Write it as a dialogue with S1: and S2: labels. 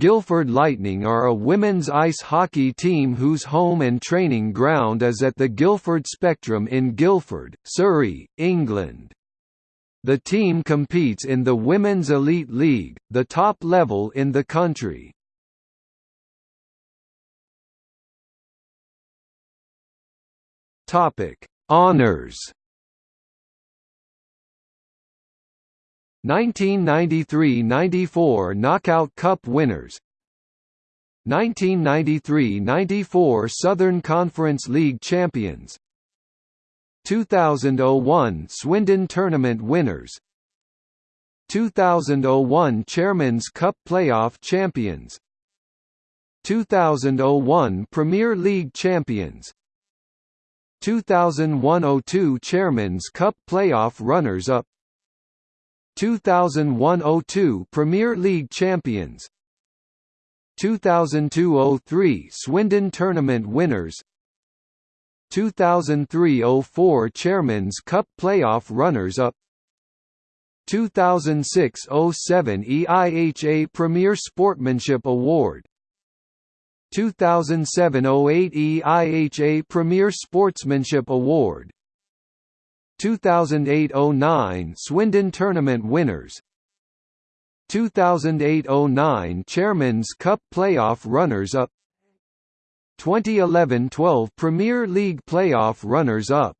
S1: Guildford Lightning are a women's ice hockey team whose home and training ground is at the Guildford Spectrum in Guildford, Surrey, England. The team competes in the Women's Elite League, the top level in the country. Topic: Honors 1993–94 Knockout Cup winners. 1993–94 Southern Conference League champions. 2001 Swindon Tournament winners. 2001 Chairman's Cup playoff champions. 2001 Premier League champions. 2001–02 Chairman's Cup playoff runners-up 2001–02 Premier League champions. 2002–03 Swindon Tournament winners. 2003–04 Chairman's Cup playoff runners-up 2006–07 EIHA Premier Sportsmanship Award. 2007–08 EIHA Premier Sportsmanship Award 2008–09 Swindon Tournament winners. 2008–09 Chairman's Cup playoff runners-up 2011–12 Premier League playoff runners-up